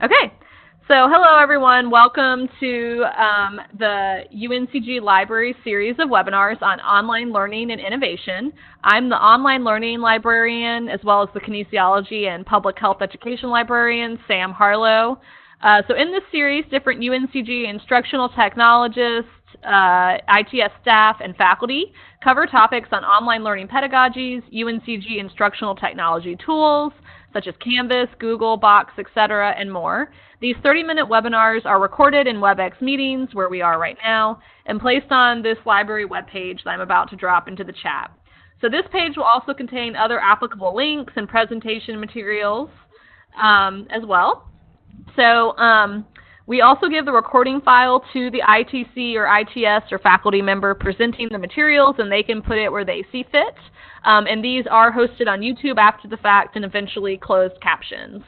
Okay, so hello everyone. Welcome to um, the UNCG Library series of webinars on online learning and innovation. I'm the online learning librarian as well as the kinesiology and public health education librarian, Sam Harlow. Uh, so in this series, different UNCG instructional technologists, uh, ITS staff, and faculty cover topics on online learning pedagogies, UNCG instructional technology tools, such as Canvas, Google, Box, etc., and more. These 30-minute webinars are recorded in WebEx meetings, where we are right now, and placed on this library webpage that I'm about to drop into the chat. So this page will also contain other applicable links and presentation materials um, as well. So um, we also give the recording file to the ITC or ITS or faculty member presenting the materials, and they can put it where they see fit. Um, and these are hosted on YouTube after the fact and eventually closed captions.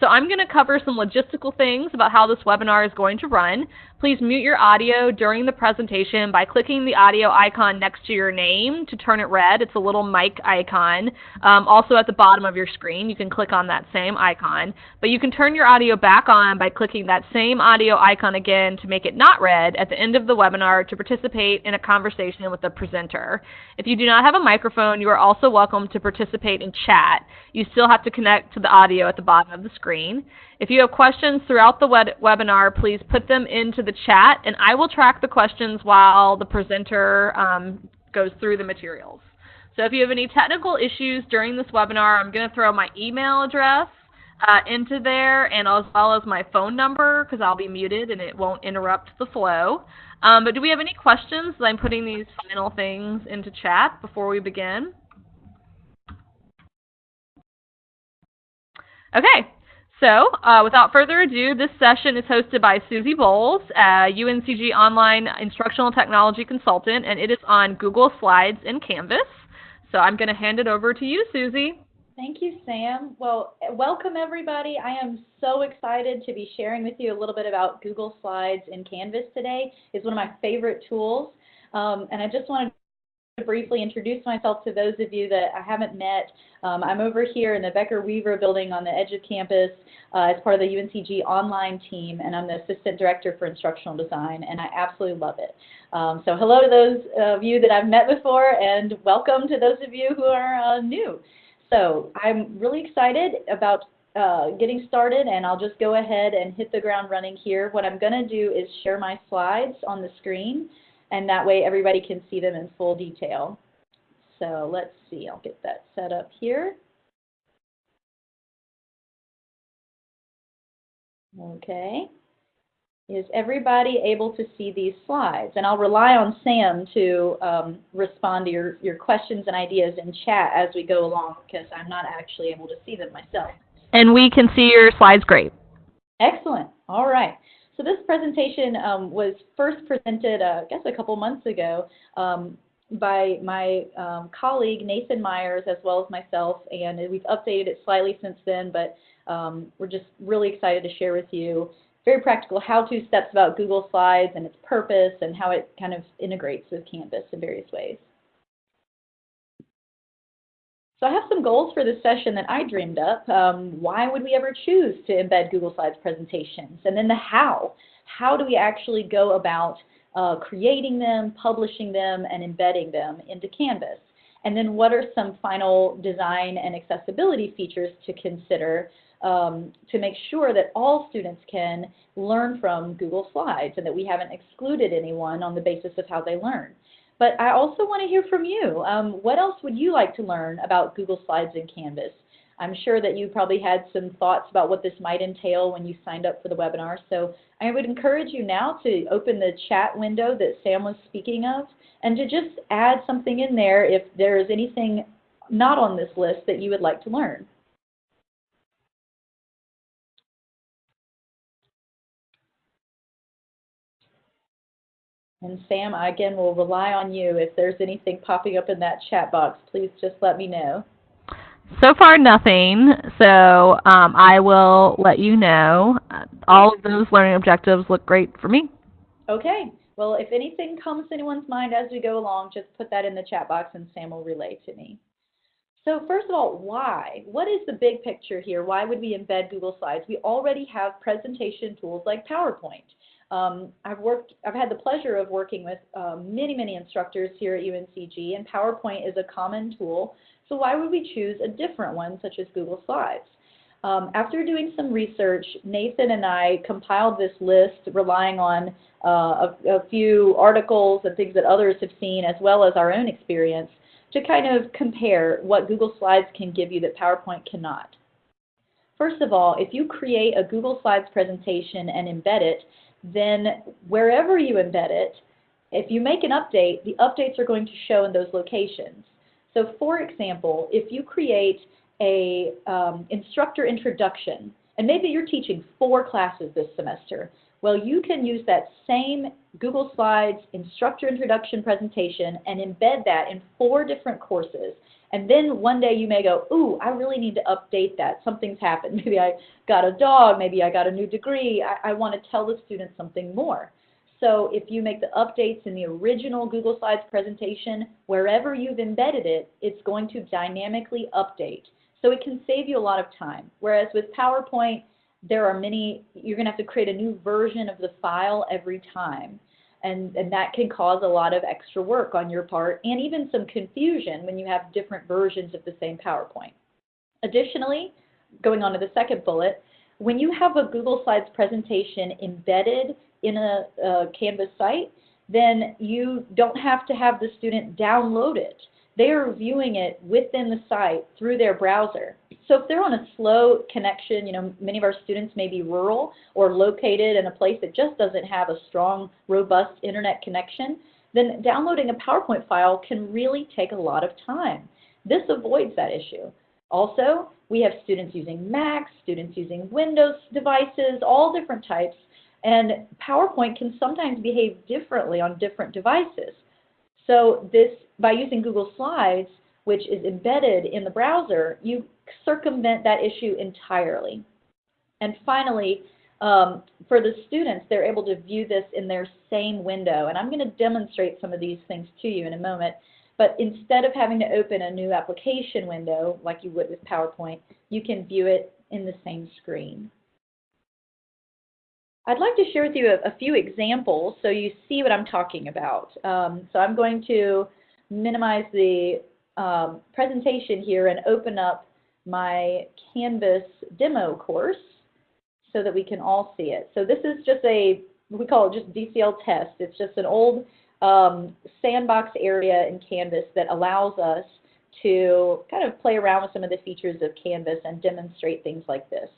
So I'm going to cover some logistical things about how this webinar is going to run. Please mute your audio during the presentation by clicking the audio icon next to your name to turn it red. It's a little mic icon. Um, also at the bottom of your screen, you can click on that same icon. But you can turn your audio back on by clicking that same audio icon again to make it not red at the end of the webinar to participate in a conversation with the presenter. If you do not have a microphone, you are also welcome to participate in chat. You still have to connect to the audio at the bottom of the screen. If you have questions throughout the web webinar, please put them into the chat, and I will track the questions while the presenter um, goes through the materials. So if you have any technical issues during this webinar, I'm going to throw my email address uh, into there and as well as my phone number because I'll be muted and it won't interrupt the flow. Um, but do we have any questions? I'm putting these final things into chat before we begin. Okay, so, uh, without further ado, this session is hosted by Susie Bowles, UNCG Online Instructional Technology Consultant, and it is on Google Slides and Canvas. So I'm going to hand it over to you, Susie. Thank you, Sam. Well, welcome everybody. I am so excited to be sharing with you a little bit about Google Slides and Canvas today. It's one of my favorite tools. Um, and I just wanted briefly introduce myself to those of you that I haven't met. Um, I'm over here in the Becher-Weaver building on the edge of campus uh, as part of the UNCG online team, and I'm the Assistant Director for Instructional Design, and I absolutely love it. Um, so hello to those of you that I've met before, and welcome to those of you who are uh, new. So I'm really excited about uh, getting started, and I'll just go ahead and hit the ground running here. What I'm going to do is share my slides on the screen, and that way everybody can see them in full detail. So let's see, I'll get that set up here. Okay. Is everybody able to see these slides? And I'll rely on Sam to um, respond to your, your questions and ideas in chat as we go along because I'm not actually able to see them myself. And we can see your slides great. Excellent. All right. So this presentation um, was first presented, uh, I guess, a couple months ago um, by my um, colleague Nathan Myers as well as myself, and we've updated it slightly since then, but um, we're just really excited to share with you very practical how-to steps about Google Slides and its purpose and how it kind of integrates with Canvas in various ways. So I have some goals for this session that I dreamed up. Um, why would we ever choose to embed Google Slides presentations? And then the how. How do we actually go about uh, creating them, publishing them, and embedding them into Canvas? And then what are some final design and accessibility features to consider um, to make sure that all students can learn from Google Slides and that we haven't excluded anyone on the basis of how they learn. But I also want to hear from you. Um, what else would you like to learn about Google Slides and Canvas? I'm sure that you probably had some thoughts about what this might entail when you signed up for the webinar. So I would encourage you now to open the chat window that Sam was speaking of and to just add something in there if there is anything not on this list that you would like to learn. And Sam, I again will rely on you. If there's anything popping up in that chat box, please just let me know. So far, nothing. So um, I will let you know. All of those learning objectives look great for me. Okay. Well, if anything comes to anyone's mind as we go along, just put that in the chat box and Sam will relay to me. So first of all, why? What is the big picture here? Why would we embed Google Slides? We already have presentation tools like PowerPoint. Um, I've worked, I've had the pleasure of working with um, many, many instructors here at UNCG, and PowerPoint is a common tool. So why would we choose a different one, such as Google Slides? Um, after doing some research, Nathan and I compiled this list relying on uh, a, a few articles and things that others have seen, as well as our own experience, to kind of compare what Google Slides can give you that PowerPoint cannot. First of all, if you create a Google Slides presentation and embed it, then wherever you embed it, if you make an update, the updates are going to show in those locations. So for example, if you create a um, instructor introduction, and maybe you're teaching four classes this semester, well, you can use that same Google Slides instructor introduction presentation and embed that in four different courses. And then one day you may go, ooh, I really need to update that. Something's happened. Maybe I got a dog. Maybe I got a new degree. I, I want to tell the students something more. So if you make the updates in the original Google Slides presentation, wherever you've embedded it, it's going to dynamically update. So it can save you a lot of time. Whereas with PowerPoint, there are many, you're going to have to create a new version of the file every time. And, and that can cause a lot of extra work on your part and even some confusion when you have different versions of the same PowerPoint. Additionally, going on to the second bullet, when you have a Google Slides presentation embedded in a, a Canvas site, then you don't have to have the student download it. They are viewing it within the site through their browser. So if they're on a slow connection, you know, many of our students may be rural or located in a place that just doesn't have a strong, robust internet connection, then downloading a PowerPoint file can really take a lot of time. This avoids that issue. Also, we have students using Macs, students using Windows devices, all different types, and PowerPoint can sometimes behave differently on different devices. So this, by using Google Slides, which is embedded in the browser, you circumvent that issue entirely. And finally, um, for the students, they're able to view this in their same window. And I'm going to demonstrate some of these things to you in a moment. But instead of having to open a new application window like you would with PowerPoint, you can view it in the same screen. I'd like to share with you a, a few examples so you see what I'm talking about. Um, so I'm going to minimize the um, presentation here and open up my Canvas demo course so that we can all see it. So this is just a, we call it just DCL test. It's just an old um, sandbox area in Canvas that allows us to kind of play around with some of the features of Canvas and demonstrate things like this.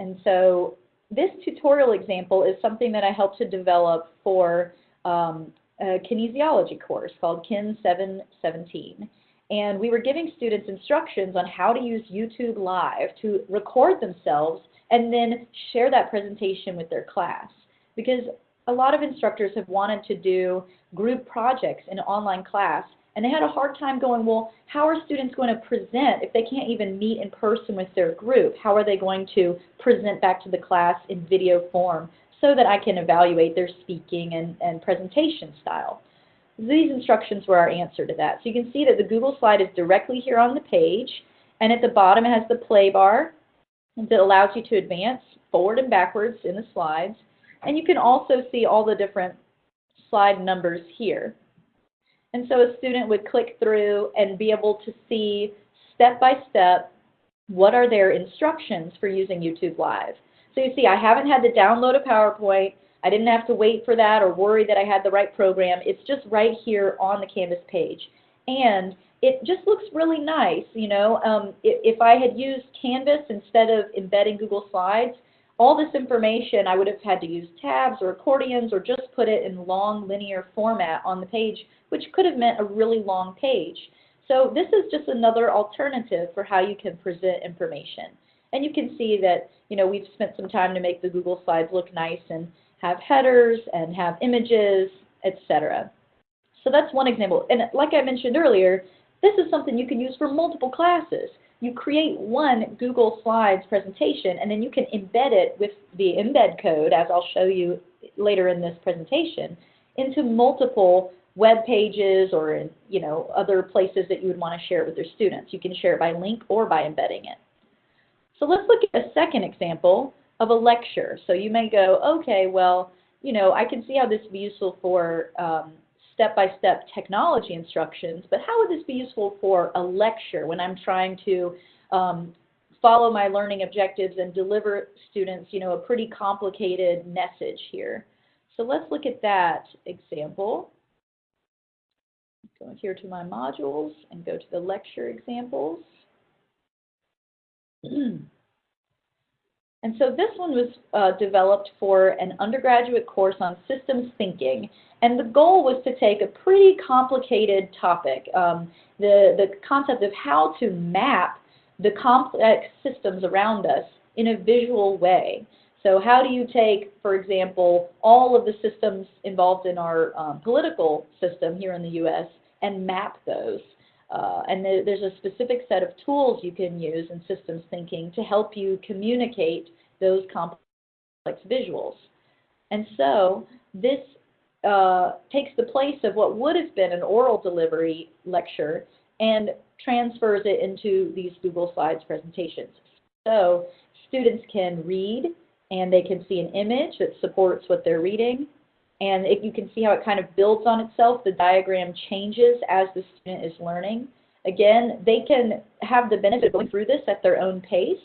And so this tutorial example is something that I helped to develop for um, a kinesiology course called KIN 717. And we were giving students instructions on how to use YouTube Live to record themselves and then share that presentation with their class. Because a lot of instructors have wanted to do group projects in online class, and they had a hard time going, well, how are students going to present if they can't even meet in person with their group? How are they going to present back to the class in video form so that I can evaluate their speaking and, and presentation style? These instructions were our answer to that. So you can see that the Google slide is directly here on the page, and at the bottom it has the play bar that allows you to advance forward and backwards in the slides. And you can also see all the different slide numbers here. And so a student would click through and be able to see step by step what are their instructions for using YouTube Live. So you see I haven't had to download a PowerPoint. I didn't have to wait for that or worry that I had the right program. It's just right here on the Canvas page. And it just looks really nice, you know. Um, if, if I had used Canvas instead of embedding Google Slides, all this information I would have had to use tabs or accordions or just put it in long linear format on the page, which could have meant a really long page. So this is just another alternative for how you can present information. And you can see that, you know, we've spent some time to make the Google Slides look nice and have headers and have images, etc. So that's one example. And like I mentioned earlier, this is something you can use for multiple classes. You create one Google Slides presentation, and then you can embed it with the embed code, as I'll show you later in this presentation, into multiple web pages or in, you know, other places that you would want to share it with your students. You can share it by link or by embedding it. So let's look at a second example of a lecture. So you may go, okay, well, you know, I can see how this would be useful for um, step-by-step -step technology instructions, but how would this be useful for a lecture when I'm trying to um, follow my learning objectives and deliver students, you know, a pretty complicated message here. So let's look at that example. Go here to my modules and go to the lecture examples. and so this one was uh, developed for an undergraduate course on systems thinking. And the goal was to take a pretty complicated topic, um, the, the concept of how to map the complex systems around us in a visual way. So how do you take, for example, all of the systems involved in our um, political system here in the U.S. and map those? Uh, and th there's a specific set of tools you can use in systems thinking to help you communicate those complex visuals. And so this uh, takes the place of what would have been an oral delivery lecture and transfers it into these Google Slides presentations. So students can read and they can see an image that supports what they're reading. And if you can see how it kind of builds on itself, the diagram changes as the student is learning. Again, they can have the benefit of going through this at their own pace.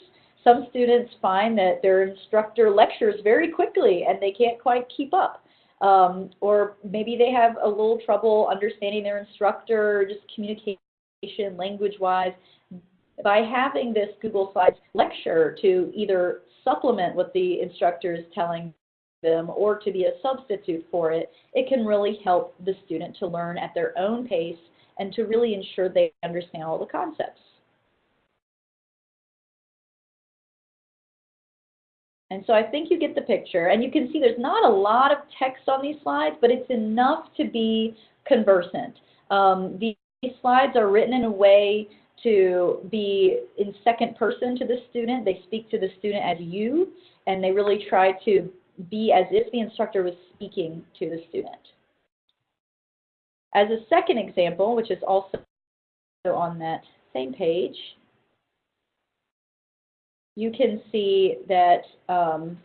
Some students find that their instructor lectures very quickly and they can't quite keep up. Um, or maybe they have a little trouble understanding their instructor, just communication language-wise, by having this Google Slides lecture to either supplement what the instructor is telling them or to be a substitute for it, it can really help the student to learn at their own pace and to really ensure they understand all the concepts. And so I think you get the picture. And you can see there's not a lot of text on these slides, but it's enough to be conversant. Um, these slides are written in a way to be in second person to the student. They speak to the student as you, and they really try to be as if the instructor was speaking to the student. As a second example, which is also on that same page, you can see that, um,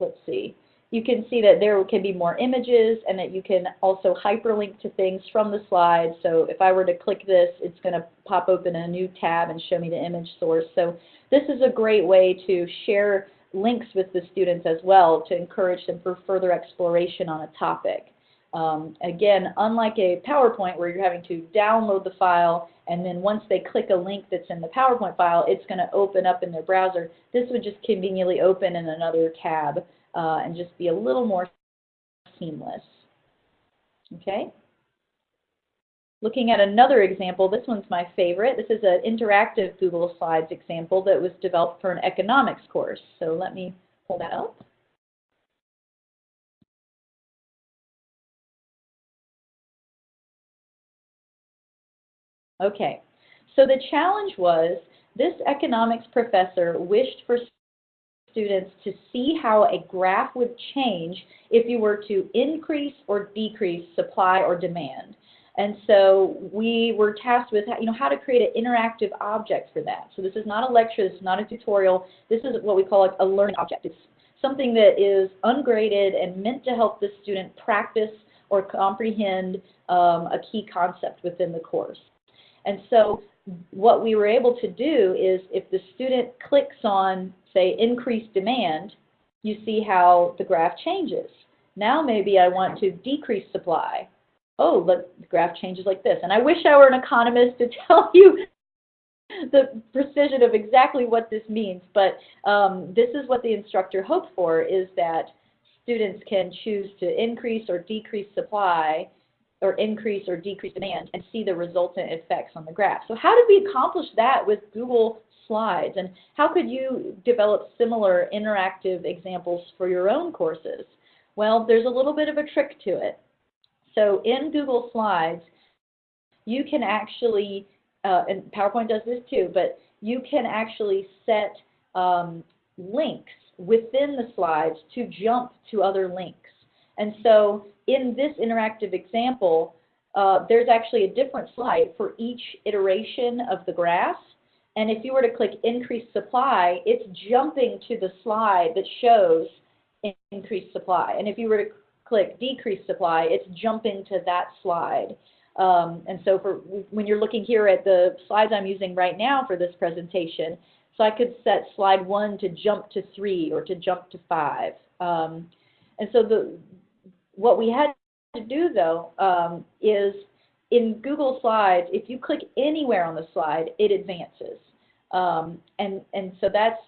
let's see, you can see that there can be more images and that you can also hyperlink to things from the slide. So if I were to click this, it's going to pop open a new tab and show me the image source. So this is a great way to share links with the students as well to encourage them for further exploration on a topic. Um, again, unlike a PowerPoint where you're having to download the file and then once they click a link that's in the PowerPoint file, it's going to open up in their browser. This would just conveniently open in another tab uh, and just be a little more seamless. Okay? Looking at another example, this one's my favorite. This is an interactive Google Slides example that was developed for an economics course. So let me pull that up. Okay, so the challenge was this economics professor wished for students to see how a graph would change if you were to increase or decrease supply or demand. And so we were tasked with you know, how to create an interactive object for that. So this is not a lecture, this is not a tutorial, this is what we call a learning object. It's something that is ungraded and meant to help the student practice or comprehend um, a key concept within the course. And so what we were able to do is if the student clicks on say increase demand, you see how the graph changes. Now maybe I want to decrease supply. Oh, look, the graph changes like this. And I wish I were an economist to tell you the precision of exactly what this means, but um, this is what the instructor hoped for, is that students can choose to increase or decrease supply or increase or decrease demand and see the resultant effects on the graph. So how did we accomplish that with Google slides? And how could you develop similar interactive examples for your own courses? Well, there's a little bit of a trick to it. So in Google Slides, you can actually, uh, and PowerPoint does this too, but you can actually set um, links within the slides to jump to other links. And so in this interactive example, uh, there's actually a different slide for each iteration of the graph. And if you were to click increase supply, it's jumping to the slide that shows increased supply. And if you were to click decrease supply, it's jumping to that slide. Um, and so for when you're looking here at the slides I'm using right now for this presentation, so I could set slide one to jump to three or to jump to five. Um, and so the what we had to do though um, is in Google Slides, if you click anywhere on the slide, it advances. Um, and, and so that's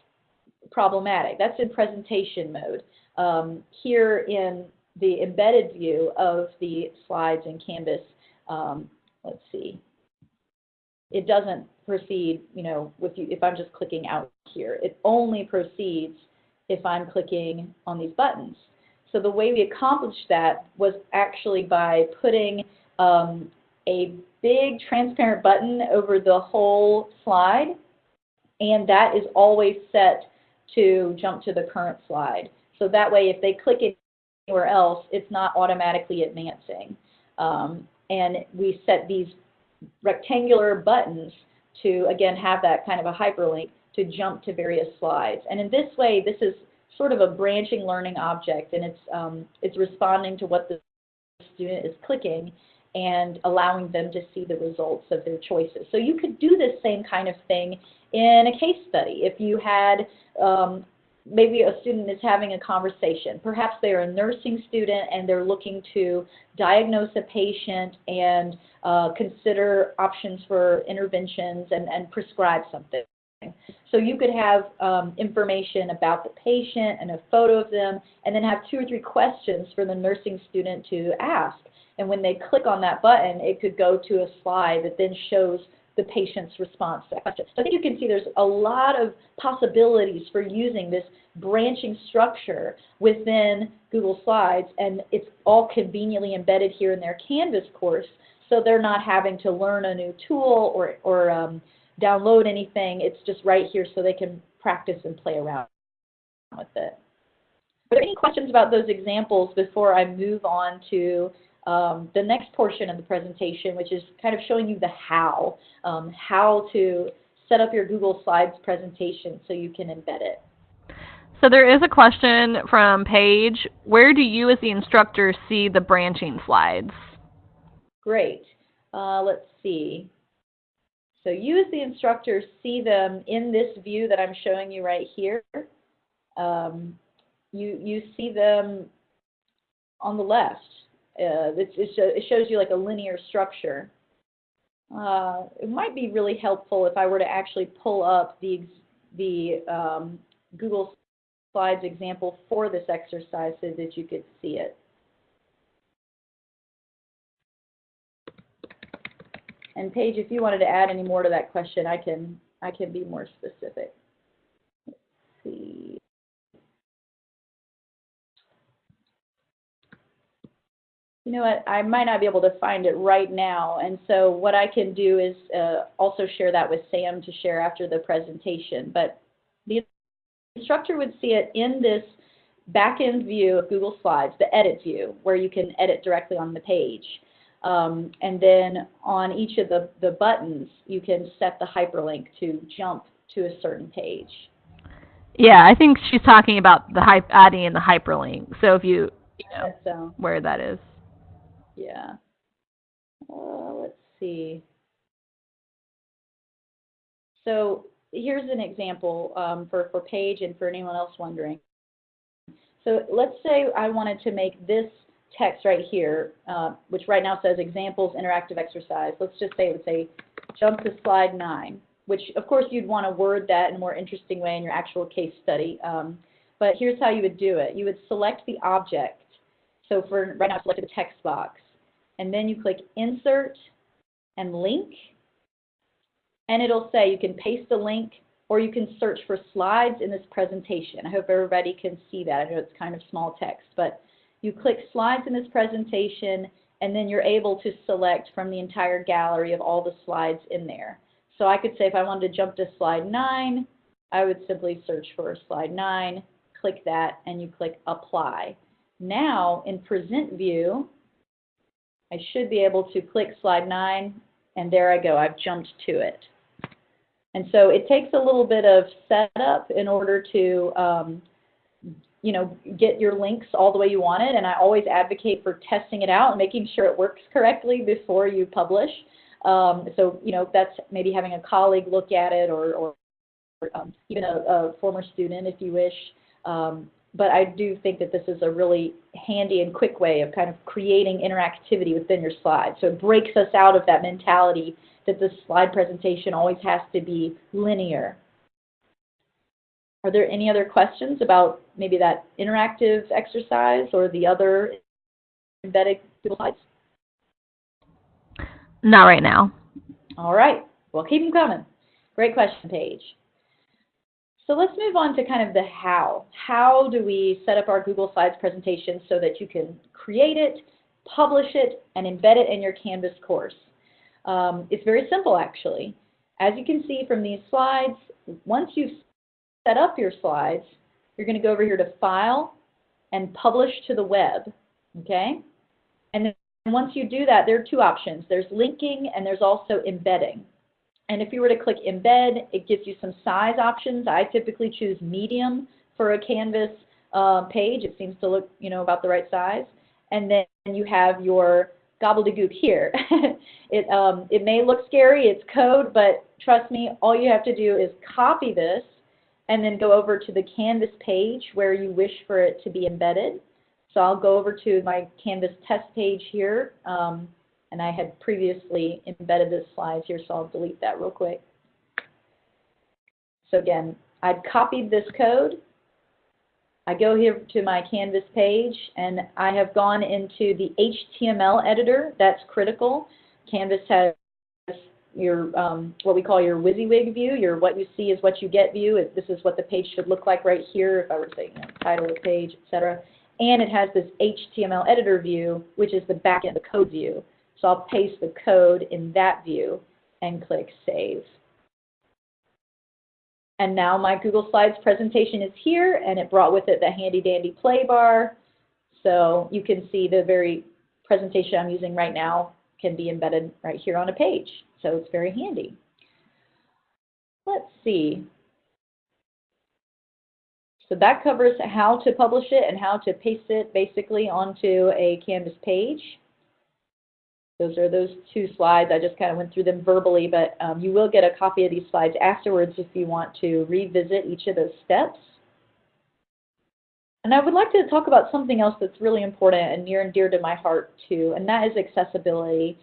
problematic. That's in presentation mode. Um, here in the embedded view of the slides in Canvas, um, let's see, it doesn't proceed, you know, with you, if I'm just clicking out here. It only proceeds if I'm clicking on these buttons. So the way we accomplished that was actually by putting um, a big transparent button over the whole slide, and that is always set to jump to the current slide. So that way, if they click anywhere else, it's not automatically advancing. Um, and we set these rectangular buttons to, again, have that kind of a hyperlink to jump to various slides. And in this way, this is sort of a branching learning object, and it's, um, it's responding to what the student is clicking and allowing them to see the results of their choices. So you could do this same kind of thing in a case study. If you had um, maybe a student is having a conversation. Perhaps they're a nursing student and they're looking to diagnose a patient and uh, consider options for interventions and, and prescribe something. So you could have um, information about the patient and a photo of them, and then have two or three questions for the nursing student to ask. And when they click on that button, it could go to a slide that then shows the patient's response to that question. So I think you can see there's a lot of possibilities for using this branching structure within Google Slides, and it's all conveniently embedded here in their Canvas course, so they're not having to learn a new tool or, or um, download anything. It's just right here so they can practice and play around with it. Are there any questions about those examples before I move on to um, the next portion of the presentation, which is kind of showing you the how, um, how to set up your Google Slides presentation so you can embed it. So there is a question from Paige. Where do you as the instructor see the branching slides? Great. Uh, let's see. So you as the instructor see them in this view that I'm showing you right here. Um, you, you see them on the left. Uh, it, it, shows you like a linear structure. Uh, it might be really helpful if I were to actually pull up the, the um, Google Slides example for this exercise so that you could see it. And Paige, if you wanted to add any more to that question, I can I can be more specific. Let's see. You know what, I might not be able to find it right now. And so what I can do is uh, also share that with Sam to share after the presentation. But the instructor would see it in this back-end view of Google Slides, the edit view, where you can edit directly on the page. Um, and then on each of the, the buttons, you can set the hyperlink to jump to a certain page. Yeah, I think she's talking about the adding in the hyperlink. So if you, you know, so. where that is. Yeah. Uh, let's see. So here's an example um, for, for Paige and for anyone else wondering. So let's say I wanted to make this text right here, uh, which right now says examples interactive exercise. Let's just say it would say jump to slide nine, which of course you'd want to word that in a more interesting way in your actual case study. Um, but here's how you would do it. You would select the object. So for right now, select the text box and then you click Insert and Link, and it'll say you can paste a link or you can search for slides in this presentation. I hope everybody can see that. I know it's kind of small text, but you click slides in this presentation and then you're able to select from the entire gallery of all the slides in there. So I could say if I wanted to jump to slide 9, I would simply search for slide 9, click that, and you click apply. Now in present view, I should be able to click slide 9 and there I go, I've jumped to it. And so it takes a little bit of setup in order to um, you know, get your links all the way you want it. And I always advocate for testing it out and making sure it works correctly before you publish. Um, so, you know, that's maybe having a colleague look at it or, or um, even a, a, former student if you wish. Um, but I do think that this is a really handy and quick way of kind of creating interactivity within your slides. So it breaks us out of that mentality that the slide presentation always has to be linear. Are there any other questions about maybe that interactive exercise or the other embedded Google Slides? Not right now. All right. Well, keep them coming. Great question, Paige. So let's move on to kind of the how. How do we set up our Google Slides presentation so that you can create it, publish it, and embed it in your Canvas course? Um, it's very simple, actually. As you can see from these slides, once you've set up your slides, you're going to go over here to File and Publish to the Web, okay? And then once you do that, there are two options. There's linking and there's also embedding. And if you were to click embed, it gives you some size options. I typically choose medium for a Canvas uh, page. It seems to look, you know, about the right size. And then you have your gobbledygook here. it, um, it may look scary, it's code, but trust me, all you have to do is copy this and then go over to the Canvas page where you wish for it to be embedded. So I'll go over to my Canvas test page here, um, and I had previously embedded this slide here, so I'll delete that real quick. So again, I've copied this code. I go here to my Canvas page, and I have gone into the HTML editor. That's critical. Canvas has your um, what we call your WYSIWYG view, your what you see is what you get view. This is what the page should look like right here if I were to say you know, title of page, etc. And it has this HTML editor view, which is the back end, of the code view. So I'll paste the code in that view and click Save. And now my Google Slides presentation is here, and it brought with it the handy dandy play bar. So you can see the very presentation I'm using right now can be embedded right here on a page so it's very handy. Let's see. So that covers how to publish it and how to paste it basically onto a Canvas page. Those are those two slides. I just kind of went through them verbally, but um, you will get a copy of these slides afterwards if you want to revisit each of those steps. And I would like to talk about something else that's really important and near and dear to my heart too, and that is accessibility.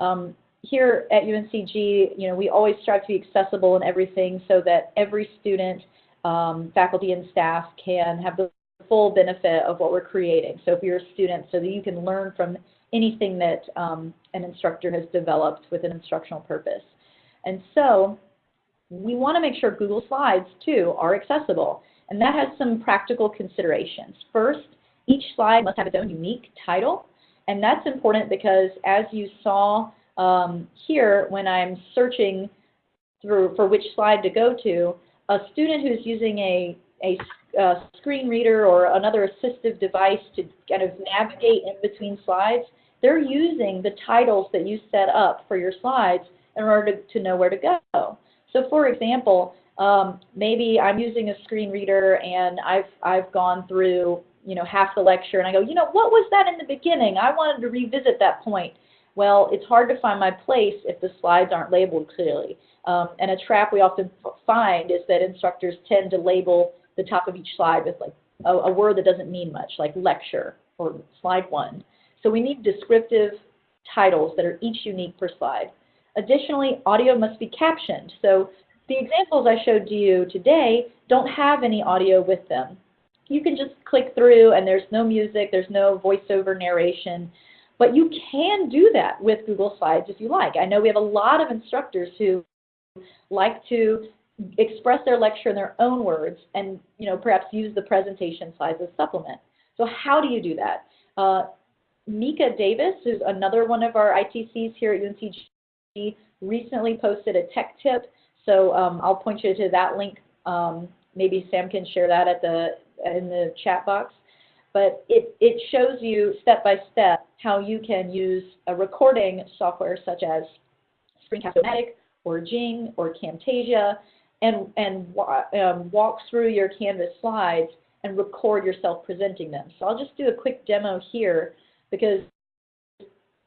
Um, here at UNCG, you know, we always strive to be accessible in everything so that every student, um, faculty, and staff can have the full benefit of what we're creating. So if you're a student, so that you can learn from anything that um, an instructor has developed with an instructional purpose. And so we want to make sure Google Slides, too, are accessible. And that has some practical considerations. First, each slide must have its own unique title. And that's important because as you saw um, here, when I'm searching through for which slide to go to, a student who's using a, a, a screen reader or another assistive device to kind of navigate in between slides, they're using the titles that you set up for your slides in order to, to know where to go. So for example, um, maybe I'm using a screen reader and I've, I've gone through you know, half the lecture and I go, you know, what was that in the beginning? I wanted to revisit that point. Well, it's hard to find my place if the slides aren't labeled clearly. Um, and a trap we often find is that instructors tend to label the top of each slide with like a, a word that doesn't mean much, like lecture or slide one. So we need descriptive titles that are each unique per slide. Additionally, audio must be captioned. So the examples I showed to you today don't have any audio with them. You can just click through and there's no music, there's no voiceover narration. But you can do that with Google Slides if you like. I know we have a lot of instructors who like to express their lecture in their own words and you know perhaps use the presentation slides as supplement. So how do you do that? Uh, Mika Davis, who's another one of our ITCs here at UNCG, recently posted a tech tip. So um, I'll point you to that link. Um, maybe Sam can share that at the in the chat box. but it, it shows you step by step how you can use a recording software such as Screencast-O-Matic or Jing or Camtasia and, and um, walk through your Canvas slides and record yourself presenting them. So I'll just do a quick demo here because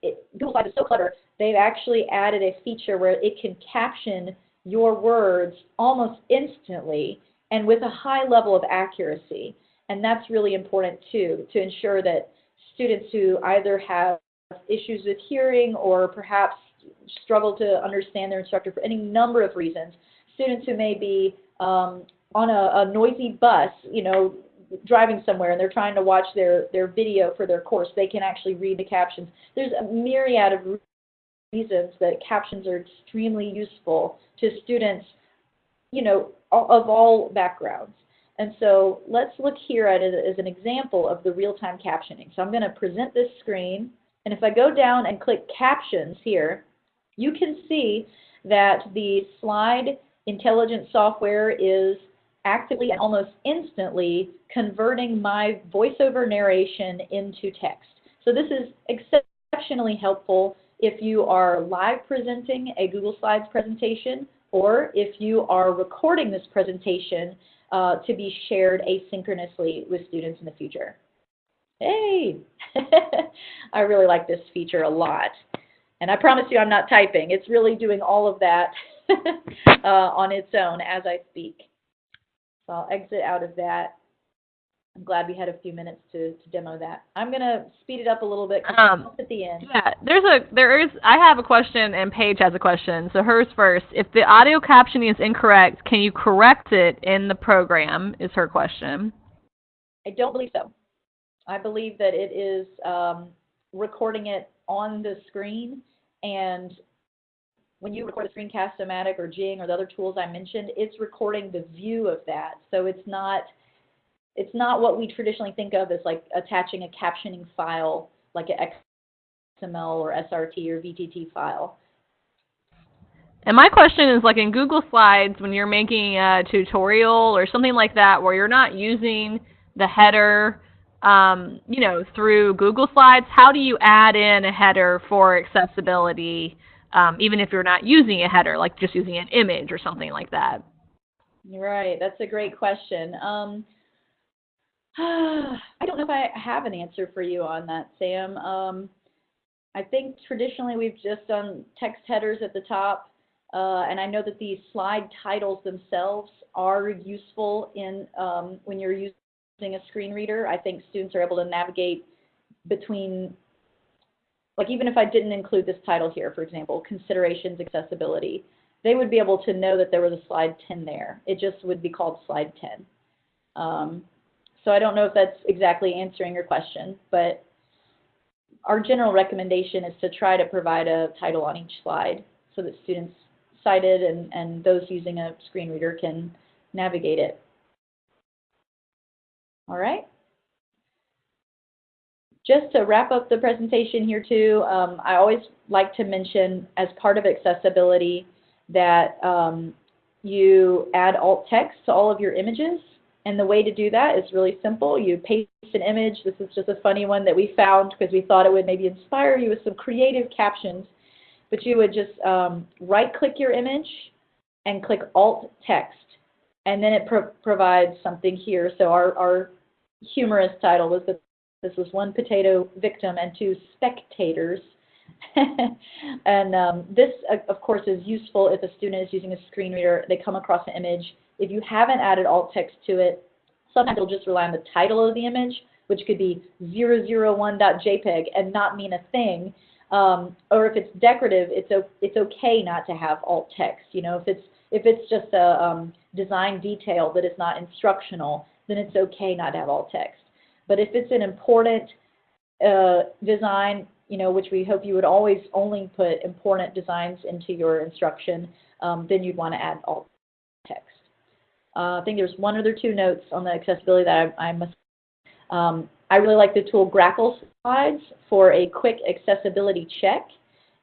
it, Google Slides is so clever. They've actually added a feature where it can caption your words almost instantly and with a high level of accuracy. And that's really important too, to ensure that students who either have issues with hearing or perhaps struggle to understand their instructor for any number of reasons, students who may be um, on a, a noisy bus, you know, driving somewhere and they're trying to watch their, their video for their course, they can actually read the captions. There's a myriad of reasons that captions are extremely useful to students, you know, of all backgrounds. And so let's look here at it as an example of the real-time captioning. So I'm going to present this screen, and if I go down and click captions here, you can see that the slide intelligent software is actively and almost instantly converting my voiceover narration into text. So this is exceptionally helpful if you are live presenting a Google Slides presentation or if you are recording this presentation uh, to be shared asynchronously with students in the future. Hey! I really like this feature a lot. And I promise you I'm not typing. It's really doing all of that uh, on its own as I speak. So I'll exit out of that. I'm glad we had a few minutes to, to demo that. I'm going to speed it up a little bit um, at the end. Yeah, there's a there is I have a question and Paige has a question. So hers first. If the audio captioning is incorrect, can you correct it in the program? Is her question. I don't believe so. I believe that it is um, recording it on the screen and when you record a Screencast-O-Matic or Jing or the other tools I mentioned, it's recording the view of that. So it's not it's not what we traditionally think of as like attaching a captioning file like an XML or SRT or VTT file. And my question is like in Google Slides when you're making a tutorial or something like that where you're not using the header um, you know, through Google Slides, how do you add in a header for accessibility um, even if you're not using a header, like just using an image or something like that? Right, that's a great question. Um, I don't know if I have an answer for you on that, Sam. Um, I think traditionally we've just done text headers at the top, uh, and I know that these slide titles themselves are useful in um, when you're using a screen reader. I think students are able to navigate between like even if I didn't include this title here, for example, considerations accessibility, they would be able to know that there was a slide 10 there. It just would be called slide 10. Um, so I don't know if that's exactly answering your question, but our general recommendation is to try to provide a title on each slide so that students sighted and, and those using a screen reader can navigate it. All right. Just to wrap up the presentation here too, um, I always like to mention as part of accessibility that um, you add alt text to all of your images. And the way to do that is really simple. You paste an image. This is just a funny one that we found because we thought it would maybe inspire you with some creative captions. But you would just um, right-click your image and click alt text. And then it pro provides something here. So our, our humorous title was the this was one potato victim and two spectators. and um, this, of course, is useful if a student is using a screen reader. They come across an image. If you haven't added alt text to it, sometimes it'll just rely on the title of the image, which could be 001.jpg and not mean a thing. Um, or if it's decorative, it's it's okay not to have alt text. You know, if it's if it's just a um, design detail that is not instructional, then it's okay not to have alt text. But if it's an important uh, design, you know, which we hope you would always only put important designs into your instruction, um, then you'd want to add alt text. Uh, I think there's one other two notes on the accessibility that I, I must. Um, I really like the tool Grackle Slides for a quick accessibility check.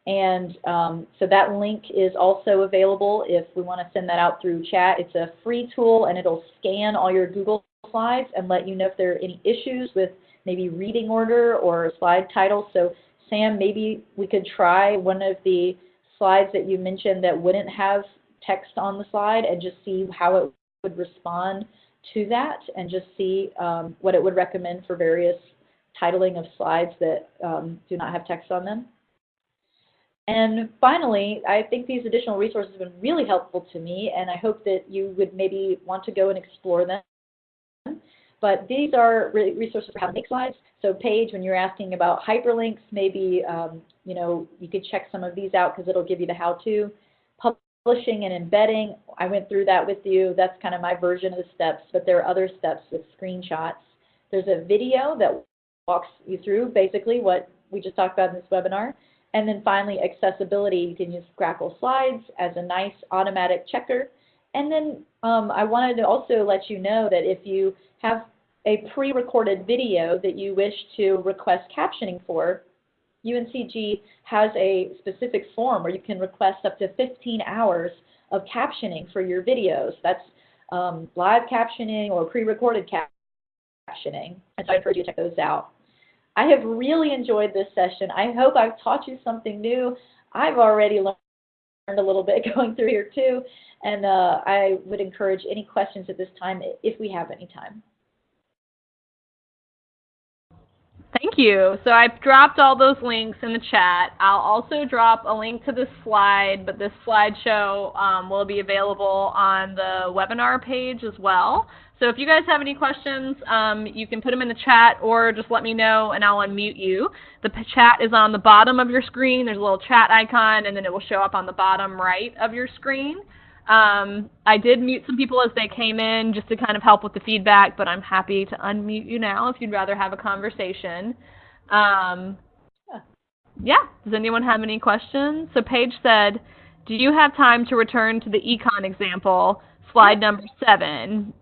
And um, so that link is also available if we want to send that out through chat. It's a free tool and it'll scan all your Google slides and let you know if there are any issues with maybe reading order or slide title. So Sam, maybe we could try one of the slides that you mentioned that wouldn't have text on the slide and just see how it would respond to that and just see um, what it would recommend for various titling of slides that um, do not have text on them. And finally, I think these additional resources have been really helpful to me, and I hope that you would maybe want to go and explore them. But these are resources for how to make slides. So Paige, when you're asking about hyperlinks, maybe um, you know you could check some of these out because it'll give you the how-to. Publishing and embedding, I went through that with you. That's kind of my version of the steps, but there are other steps with screenshots. There's a video that walks you through basically what we just talked about in this webinar. And then finally, accessibility. You can use Grackle Slides as a nice automatic checker. And then um, I wanted to also let you know that if you have a pre-recorded video that you wish to request captioning for, UNCG has a specific form where you can request up to 15 hours of captioning for your videos. That's um, live captioning or pre-recorded captioning. And so I encourage you to check those out. I have really enjoyed this session. I hope I've taught you something new. I've already learned a little bit going through here too, and uh, I would encourage any questions at this time if we have any time. You. So I've dropped all those links in the chat. I'll also drop a link to this slide, but this slideshow um, will be available on the webinar page as well. So if you guys have any questions, um, you can put them in the chat or just let me know and I'll unmute you. The chat is on the bottom of your screen. There's a little chat icon and then it will show up on the bottom right of your screen. Um, I did mute some people as they came in just to kind of help with the feedback, but I'm happy to unmute you now if you'd rather have a conversation. Um, yeah, does anyone have any questions? So Paige said, do you have time to return to the econ example, slide number seven?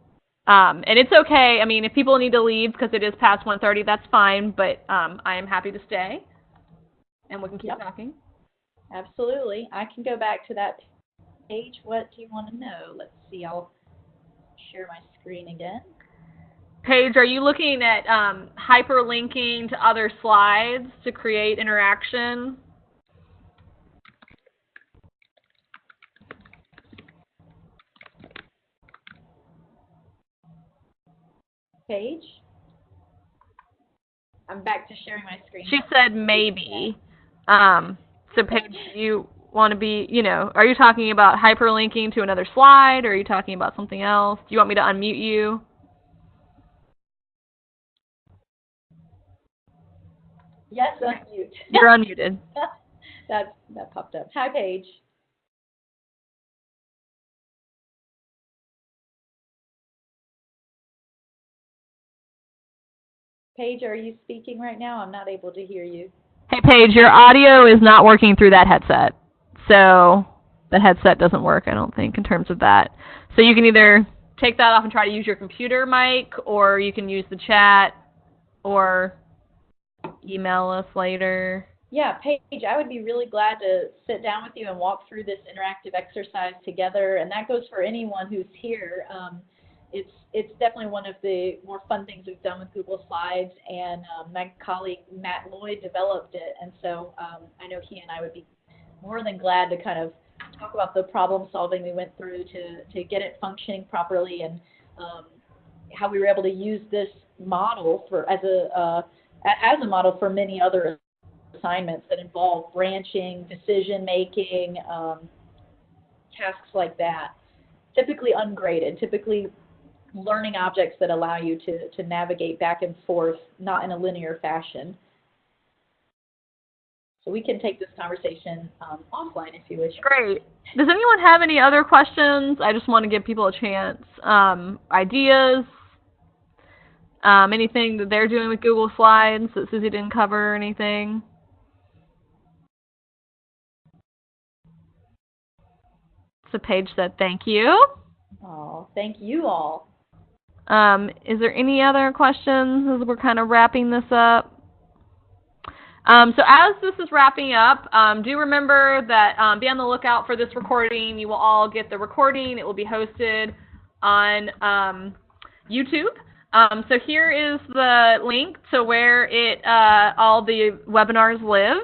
Um, and it's okay. I mean, if people need to leave because it is past 1.30, that's fine. But um, I am happy to stay, and we can keep yep. talking. Absolutely. I can go back to that page. What do you want to know? Let's see. I'll share my screen again. Paige, are you looking at um, hyperlinking to other slides to create interaction? page. I'm back to sharing my screen. She said maybe. Um, so Paige, you want to be, you know, are you talking about hyperlinking to another slide or are you talking about something else? Do you want me to unmute you? Yes, unmute. You're unmuted. that, that popped up. Hi, Paige. Paige, are you speaking right now? I'm not able to hear you. Hey, Paige, your audio is not working through that headset. So the headset doesn't work, I don't think, in terms of that. So you can either take that off and try to use your computer mic, or you can use the chat, or email us later. Yeah, Paige, I would be really glad to sit down with you and walk through this interactive exercise together. And that goes for anyone who's here. Um, it's it's definitely one of the more fun things we've done with Google Slides, and um, my colleague Matt Lloyd developed it, and so um, I know he and I would be more than glad to kind of talk about the problem solving we went through to to get it functioning properly, and um, how we were able to use this model for as a uh, as a model for many other assignments that involve branching, decision making, um, tasks like that. Typically ungraded, typically learning objects that allow you to, to navigate back and forth, not in a linear fashion. So we can take this conversation um, offline if you wish. Great. Does anyone have any other questions? I just want to give people a chance. Um, ideas? Um, anything that they're doing with Google Slides that Susie didn't cover or anything? So Paige said thank you. Oh, thank you all. Um, is there any other questions as we're kind of wrapping this up? Um, so as this is wrapping up, um, do remember that um, be on the lookout for this recording. You will all get the recording. It will be hosted on um, YouTube. Um, so here is the link to where it uh, all the webinars live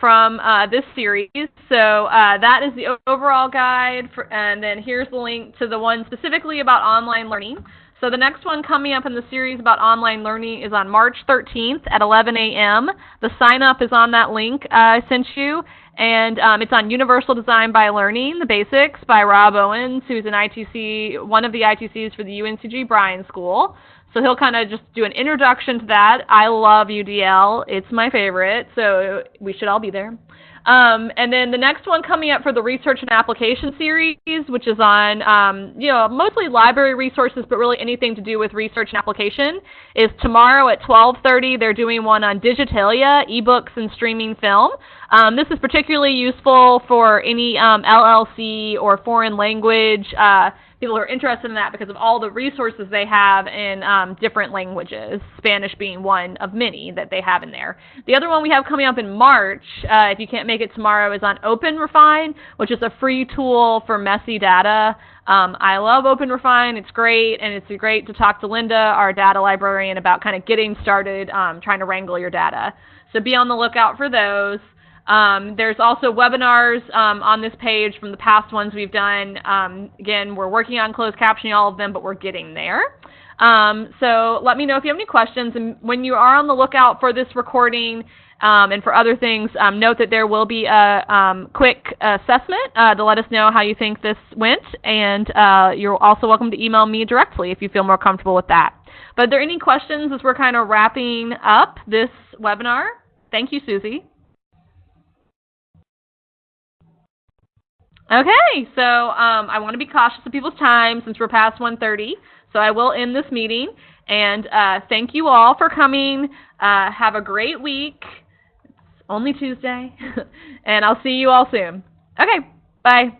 from uh, this series. So uh, that is the overall guide, for, and then here's the link to the one specifically about online learning. So the next one coming up in the series about online learning is on March 13th at 11 a.m. The sign up is on that link I sent you, and um, it's on Universal Design by Learning, the basics by Rob Owens, who's an ITC, one of the ITCs for the UNCG Bryan School. So he'll kind of just do an introduction to that. I love UDL. It's my favorite, so we should all be there. Um, and then the next one coming up for the research and application series, which is on, um, you know, mostly library resources, but really anything to do with research and application, is tomorrow at 12:30. They're doing one on digitalia, ebooks, and streaming film. Um, this is particularly useful for any um, LLC or foreign language. Uh, people are interested in that because of all the resources they have in um, different languages, Spanish being one of many that they have in there. The other one we have coming up in March, uh, if you can't make it tomorrow, is on OpenRefine, which is a free tool for messy data. Um, I love OpenRefine. It's great, and it's great to talk to Linda, our data librarian, about kind of getting started um, trying to wrangle your data. So be on the lookout for those. Um, there's also webinars um, on this page from the past ones we've done. Um, again, we're working on closed captioning all of them, but we're getting there. Um, so let me know if you have any questions. And when you are on the lookout for this recording um, and for other things, um, note that there will be a quick assessment uh, to let us know how you think this went. And uh, you're also welcome to email me directly if you feel more comfortable with that. But are there any questions as we're kind of wrapping up this webinar? Thank you, Susie. Okay, so um, I want to be cautious of people's time since we're past 1.30, so I will end this meeting. And uh, thank you all for coming. Uh, have a great week. It's only Tuesday. and I'll see you all soon. Okay, bye.